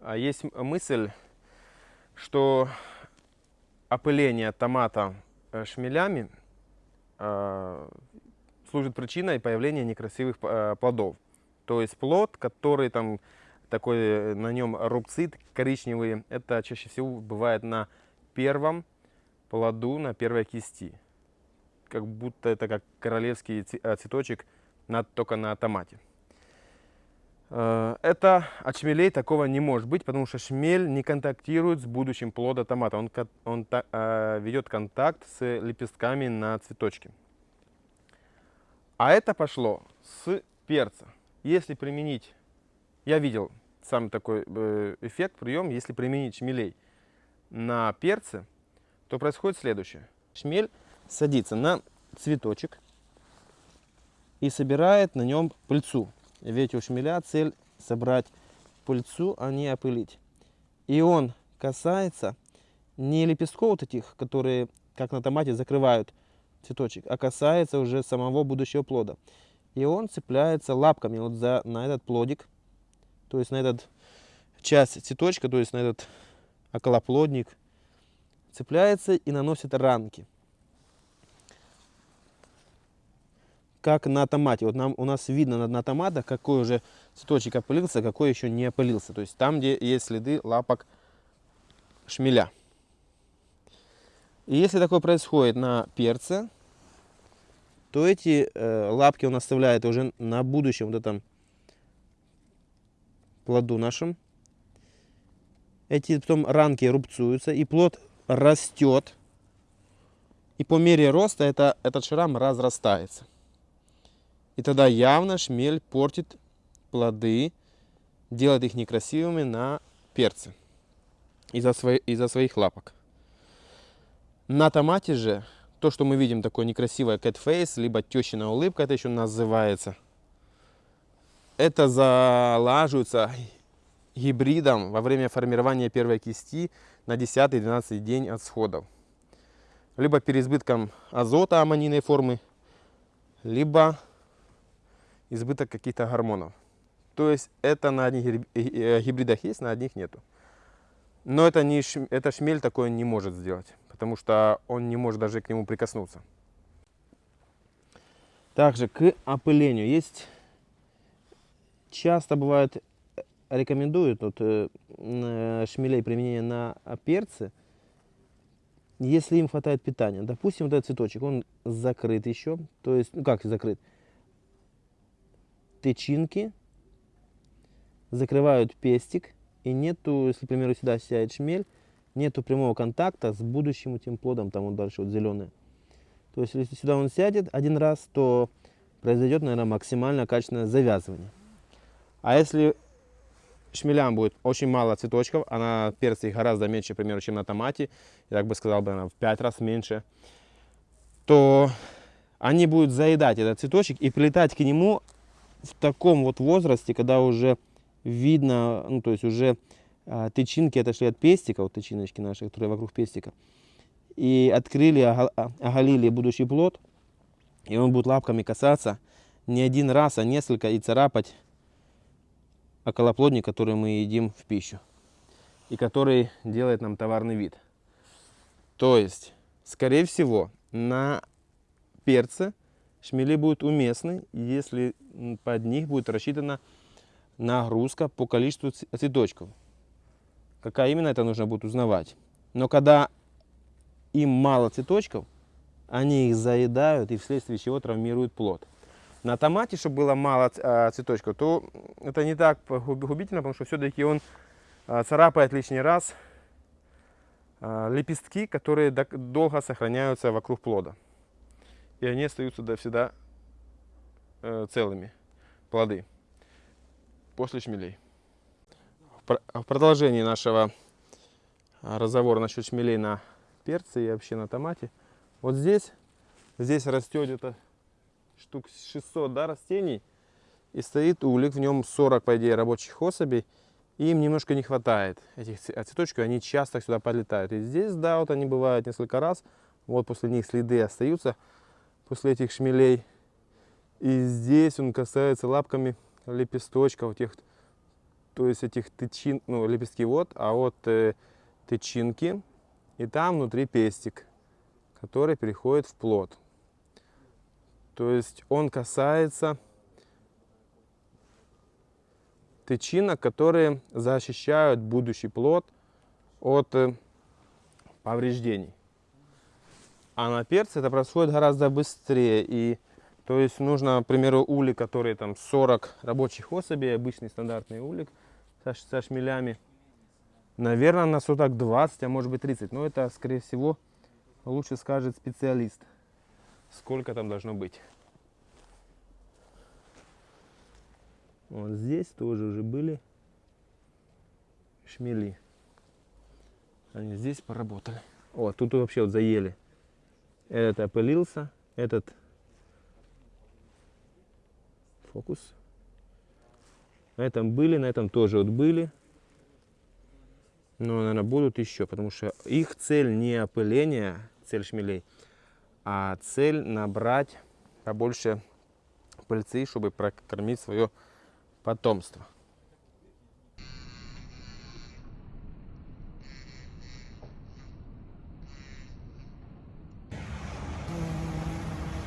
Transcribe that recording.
А есть мысль, что опыление томата э, шмелями э, служит причиной появления некрасивых э, плодов. То есть плод, который там такой, на нем рубцы коричневые, это чаще всего бывает на первом плоду, на первой кисти. Как будто это как королевский цветочек, только на томате. Э, это от шмелей такого не может быть, потому что шмель не контактирует с будущим плодом томата. Он, он э, ведет контакт с лепестками на цветочке. А это пошло с перца. Если применить, я видел сам такой э, эффект, прием, если применить шмелей на перце, то происходит следующее. Шмель садится на цветочек и собирает на нем пыльцу. Ведь у шмеля цель собрать пыльцу, а не опылить. И он касается не лепестков вот этих, которые, как на томате, закрывают цветочек, а касается уже самого будущего плода. И он цепляется лапками вот за, на этот плодик, то есть на этот часть цветочка, то есть на этот околоплодник, цепляется и наносит ранки. Как на томате. Вот нам, у нас видно на, на томатах, какой уже цветочек опылился, какой еще не опылился. То есть там, где есть следы лапок шмеля. И если такое происходит на перце, то эти э, лапки он оставляет уже на будущем вот этом плоду нашем. Эти потом ранки рубцуются, и плод растет. И по мере роста это, этот шрам разрастается. И тогда явно шмель портит плоды, делает их некрасивыми на перце из-за свои, из своих лапок. На томате же то, что мы видим, такое некрасивое face, либо тещина улыбка, это еще называется. Это залаживается гибридом во время формирования первой кисти на 10-12 день от сходов. Либо переизбытком азота аммонийной формы, либо избыток каких-то гормонов. То есть это на одних э, гибридах есть, на одних нету. Но это, не, это шмель такое не может сделать, потому что он не может даже к нему прикоснуться. Также к опылению есть, часто бывает, э, рекомендуют вот, э, шмелей применения на перцы, если им хватает питания. Допустим, вот этот цветочек, он закрыт еще, то есть, ну как закрыт, тычинки, закрывают пестик, и нету, если, к примеру, сюда сядет шмель, нету прямого контакта с будущим этим плодом, там вот дальше вот зеленый. То есть, если сюда он сядет один раз, то произойдет, наверное, максимально качественное завязывание. А если шмелям будет очень мало цветочков, а на перце гораздо меньше, к примеру, чем на томате, я так бы сказал, бы, наверное, в 5 раз меньше, то они будут заедать этот цветочек и прилетать к нему в таком вот возрасте, когда уже видно, ну то есть уже а, тычинки отошли от пестика, вот тычиночки наши, которые вокруг пестика, и открыли, оголили будущий плод, и он будет лапками касаться не один раз, а несколько и царапать околоплодник, который мы едим в пищу, и который делает нам товарный вид. То есть, скорее всего, на перце шмели будут уместны, если под них будет рассчитана нагрузка по количеству цветочков. Какая именно, это нужно будет узнавать. Но когда им мало цветочков, они их заедают и вследствие чего травмируют плод. На томате, чтобы было мало а, цветочков, то это не так губительно, потому что все-таки он а, царапает лишний раз а, лепестки, которые долго сохраняются вокруг плода и они остаются до всегда э, целыми, плоды, после шмелей. В продолжении нашего разговора насчет шмелей на перце и вообще на томате, вот здесь, здесь растет где-то штук 600 да, растений, и стоит улик, в нем 40, по идее, рабочих особей, им немножко не хватает этих цветочков, они часто сюда подлетают. И здесь, да, вот они бывают несколько раз, вот после них следы остаются, после этих шмелей. И здесь он касается лапками лепесточков, тех то есть этих тычин, ну, лепестки вот, а вот э, тычинки, и там внутри пестик, который переходит в плод. То есть он касается тычинок, которые защищают будущий плод от э, повреждений. А на перце это происходит гораздо быстрее. И то есть нужно, к примеру, улик, который там 40 рабочих особей, обычный стандартный улик со, со шмелями. Наверное, на суток 20, а может быть 30. Но это, скорее всего, лучше скажет специалист, сколько там должно быть. Вот здесь тоже уже были шмели. Они здесь поработали. О, тут вообще вот заели. Этот опылился, этот фокус. На этом были, на этом тоже вот были. Но, наверное, будут еще, потому что их цель не опыление, цель шмелей, а цель набрать побольше пыльцы, чтобы прокормить свое потомство.